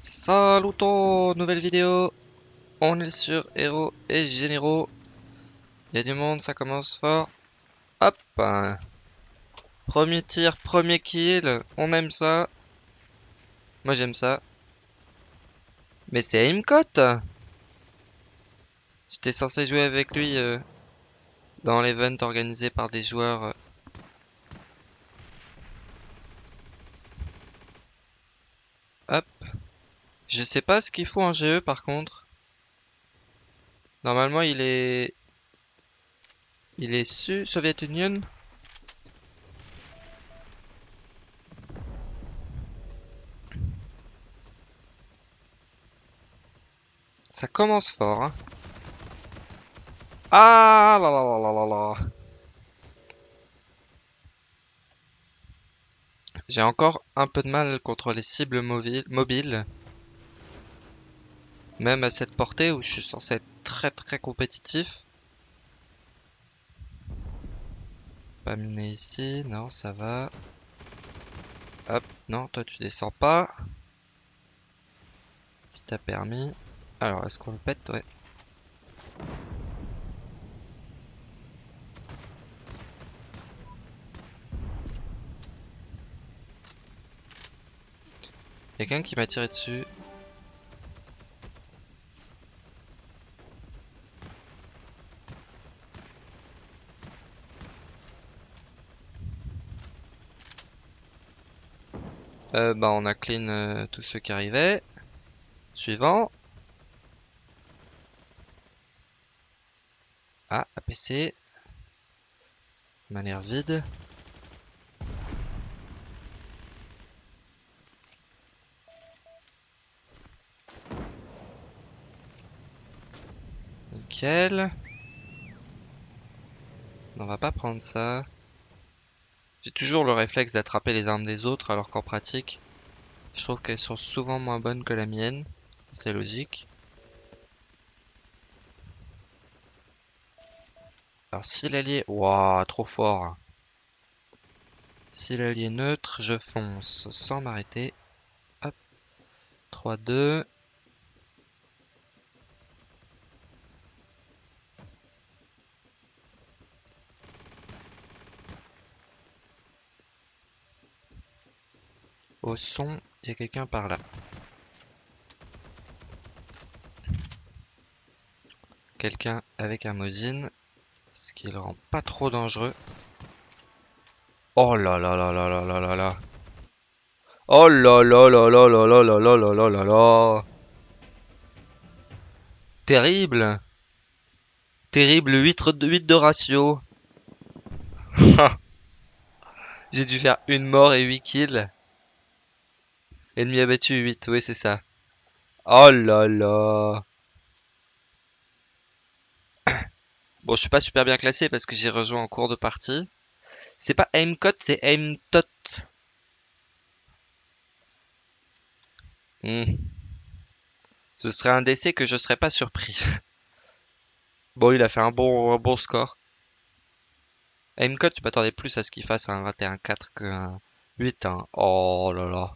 Saluto, nouvelle vidéo. On est sur héros et généraux. Il y a du monde, ça commence fort. Hop. Premier tir, premier kill. On aime ça. Moi j'aime ça. Mais c'est Aimcote J'étais censé jouer avec lui euh, dans l'event organisé par des joueurs. euh. Hop. Je sais pas ce qu'il faut en GE par contre. Normalement il est... Il est su Soviet Union. Ça commence fort. Hein. Ah là là là là là. J'ai encore un peu de mal contre les cibles mobiles. Même à cette portée où je suis censé être très très compétitif. Pas miné ici, non ça va. Hop, non toi tu descends pas. Qui t'a permis. Alors est-ce qu'on le pète? Ouais. Quelqu'un qui m'a tiré dessus. Euh, bah on a clean euh, tous ceux qui arrivaient. Suivant. Ah, APC. M'a l'air vide. Nickel. On va pas prendre ça. J'ai toujours le réflexe d'attraper les armes des autres alors qu'en pratique, je trouve qu'elles sont souvent moins bonnes que la mienne. C'est logique. Alors si l'allié... Waouh, trop fort. Si l'allié neutre, je fonce sans m'arrêter. Hop. 3, 2. Au son, il y a quelqu'un par là. Quelqu'un avec un ce qui le rend pas trop dangereux. Oh là là là là là là là là. Oh là là là là là là là là là là là là. Terrible. Terrible 8 de 8 de ratio. J'ai dû faire une mort et 8 kills. Ennemi abattu 8, oui c'est ça. Oh là là. Bon, je suis pas super bien classé parce que j'ai rejoint en cours de partie. C'est pas aimcot, c'est aimtot. Hmm. Ce serait un décès que je serais pas surpris. bon, il a fait un bon, bon score. Aimcot, tu m'attendais plus à ce qu'il fasse un 21-4 qu'un 8. Hein. Oh là là.